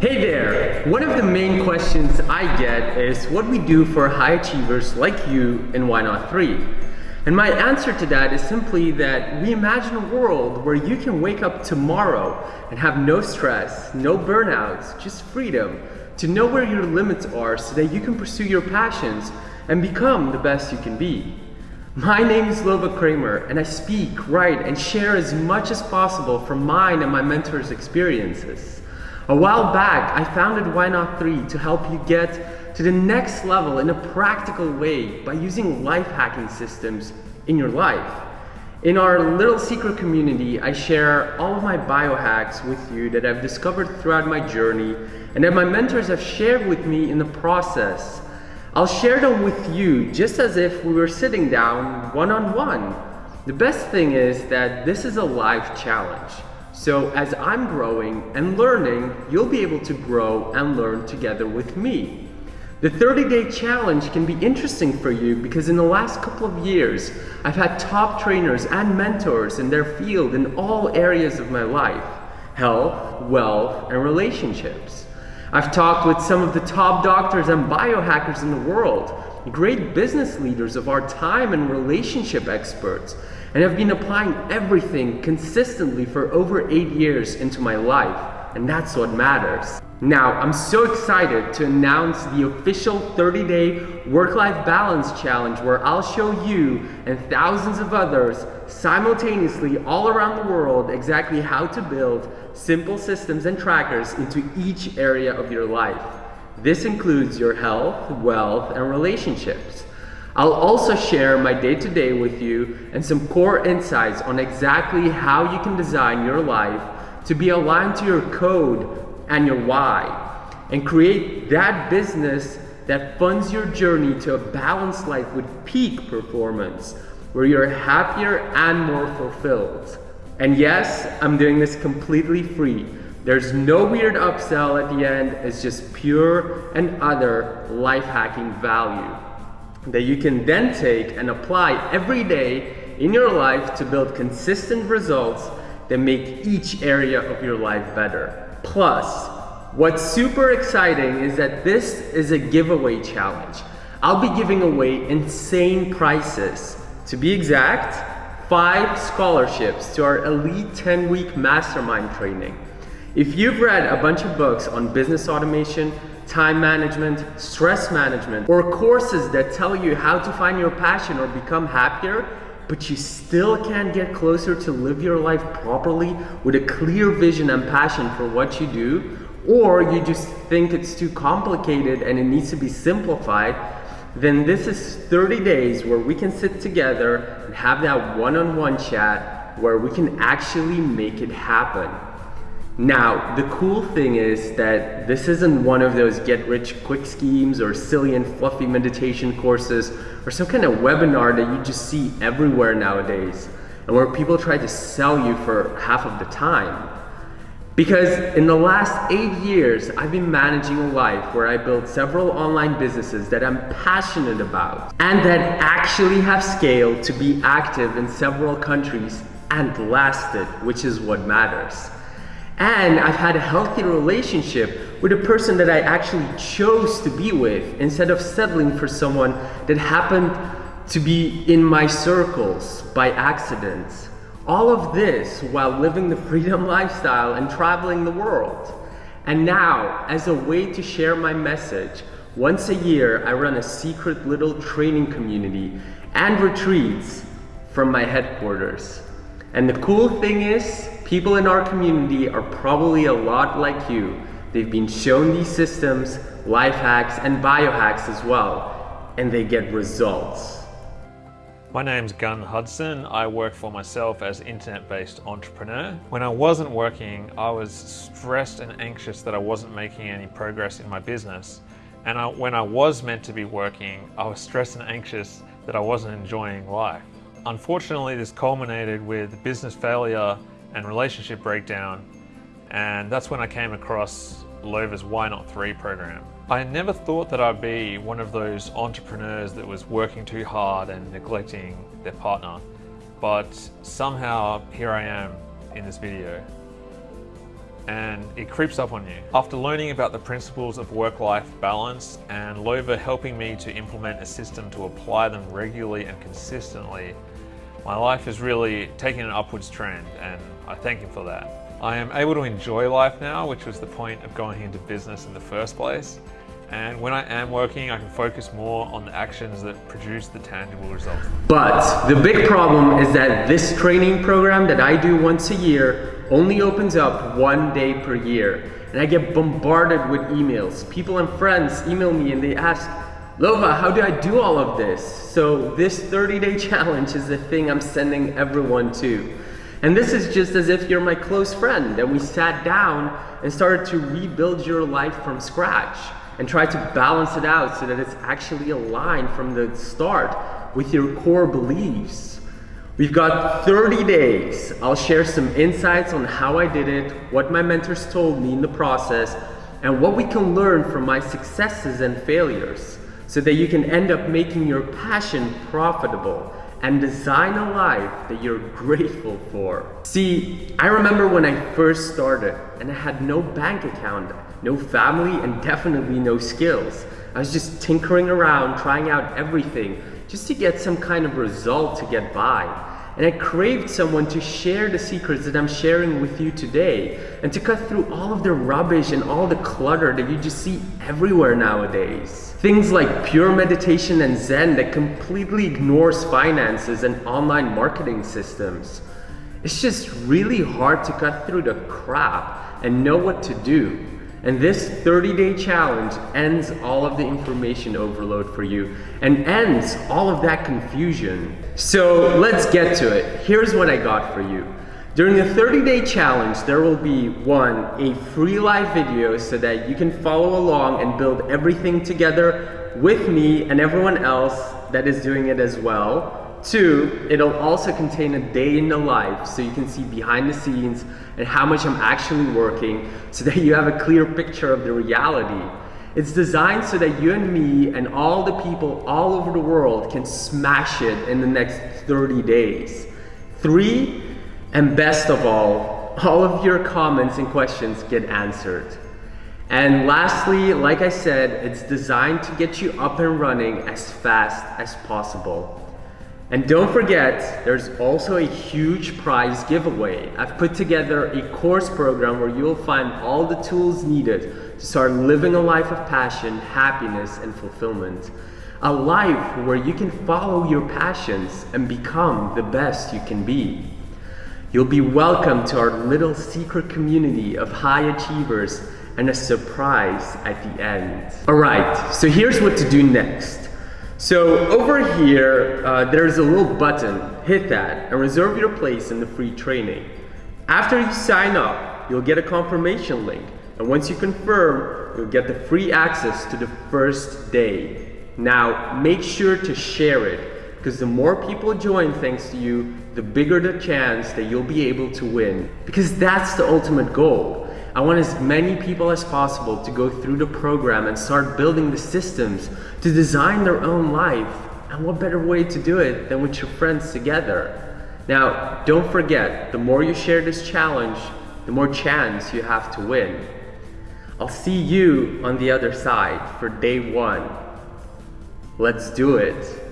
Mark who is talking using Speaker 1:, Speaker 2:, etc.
Speaker 1: Hey there! One of the main questions I get is what we do for high achievers like you in Why Not 3. And my answer to that is simply that we imagine a world where you can wake up tomorrow and have no stress, no burnouts, just freedom to know where your limits are so that you can pursue your passions and become the best you can be. My name is Lova Kramer and I speak, write, and share as much as possible from mine and my mentors' experiences. A while back, I founded Why Not 3 to help you get to the next level in a practical way by using life hacking systems in your life. In our little secret community, I share all of my biohacks with you that I've discovered throughout my journey and that my mentors have shared with me in the process. I'll share them with you just as if we were sitting down one-on-one. -on -one. The best thing is that this is a live challenge. So as I'm growing and learning, you'll be able to grow and learn together with me. The 30-day challenge can be interesting for you because in the last couple of years, I've had top trainers and mentors in their field in all areas of my life, health, wealth, and relationships. I've talked with some of the top doctors and biohackers in the world, great business leaders of our time and relationship experts, and I've been applying everything consistently for over eight years into my life. And that's what matters. Now, I'm so excited to announce the official 30-day work-life balance challenge where I'll show you and thousands of others simultaneously all around the world exactly how to build simple systems and trackers into each area of your life. This includes your health, wealth, and relationships. I'll also share my day-to-day -day with you and some core insights on exactly how you can design your life to be aligned to your code and your why and create that business that funds your journey to a balanced life with peak performance where you're happier and more fulfilled. And yes, I'm doing this completely free. There's no weird upsell at the end, it's just pure and other life hacking value that you can then take and apply every day in your life to build consistent results that make each area of your life better. Plus, what's super exciting is that this is a giveaway challenge. I'll be giving away insane prices. To be exact, five scholarships to our Elite 10-week mastermind training. If you've read a bunch of books on business automation, time management, stress management, or courses that tell you how to find your passion or become happier, but you still can't get closer to live your life properly with a clear vision and passion for what you do, or you just think it's too complicated and it needs to be simplified, then this is 30 days where we can sit together and have that one-on-one -on -one chat where we can actually make it happen. Now, the cool thing is that this isn't one of those get rich quick schemes or silly and fluffy meditation courses or some kind of webinar that you just see everywhere nowadays and where people try to sell you for half of the time. Because in the last eight years, I've been managing a life where I built several online businesses that I'm passionate about and that actually have scaled to be active in several countries and lasted, which is what matters. And I've had a healthy relationship with a person that I actually chose to be with instead of settling for someone that happened to be in my circles by accident. All of this while living the freedom lifestyle and traveling the world. And now, as a way to share my message, once a year I run a secret little training community and retreats from my headquarters. And the cool thing is, people in our community are probably a lot like you. They've been shown these systems, life hacks, and biohacks as well, and they get results.
Speaker 2: My name's Gunn Hudson. I work for myself as internet-based entrepreneur. When I wasn't working, I was stressed and anxious that I wasn't making any progress in my business. And I, when I was meant to be working, I was stressed and anxious that I wasn't enjoying life. Unfortunately, this culminated with business failure and relationship breakdown, and that's when I came across Lova's Why Not 3 program. I never thought that I'd be one of those entrepreneurs that was working too hard and neglecting their partner, but somehow here I am in this video. and it creeps up on you. After learning about the principles of work-life balance and Lova helping me to implement a system to apply them regularly and consistently, my life is really taking an upwards trend and I thank him for that. I am able to enjoy life now, which was the point of going into business in the first place. And when I am working, I can focus more on the actions that produce the tangible results.
Speaker 1: But the big problem is that this training program that I do once a year only opens up one day per year. And I get bombarded with emails. People and friends email me and they ask, Lova, how do I do all of this? So this 30 day challenge is the thing I'm sending everyone to. And this is just as if you're my close friend and we sat down and started to rebuild your life from scratch and try to balance it out so that it's actually aligned from the start with your core beliefs. We've got 30 days. I'll share some insights on how I did it, what my mentors told me in the process, and what we can learn from my successes and failures so that you can end up making your passion profitable and design a life that you're grateful for. See, I remember when I first started and I had no bank account no family, and definitely no skills. I was just tinkering around, trying out everything, just to get some kind of result to get by. And I craved someone to share the secrets that I'm sharing with you today and to cut through all of the rubbish and all the clutter that you just see everywhere nowadays. Things like pure meditation and Zen that completely ignores finances and online marketing systems. It's just really hard to cut through the crap and know what to do. And this 30 day challenge ends all of the information overload for you and ends all of that confusion. So let's get to it. Here's what I got for you. During the 30 day challenge, there will be one, a free live video so that you can follow along and build everything together with me and everyone else that is doing it as well. Two, it'll also contain a day in the life so you can see behind the scenes and how much I'm actually working so that you have a clear picture of the reality. It's designed so that you and me and all the people all over the world can smash it in the next 30 days. Three, and best of all, all of your comments and questions get answered. And lastly, like I said, it's designed to get you up and running as fast as possible. And don't forget, there's also a huge prize giveaway. I've put together a course program where you'll find all the tools needed to start living a life of passion, happiness, and fulfillment. A life where you can follow your passions and become the best you can be. You'll be welcome to our little secret community of high achievers and a surprise at the end. All right, so here's what to do next. So over here, uh, there's a little button, hit that and reserve your place in the free training. After you sign up, you'll get a confirmation link. And once you confirm, you'll get the free access to the first day. Now, make sure to share it because the more people join thanks to you, the bigger the chance that you'll be able to win. Because that's the ultimate goal. I want as many people as possible to go through the program and start building the systems to design their own life. And what better way to do it than with your friends together? Now, don't forget, the more you share this challenge, the more chance you have to win. I'll see you on the other side for day one. Let's do it.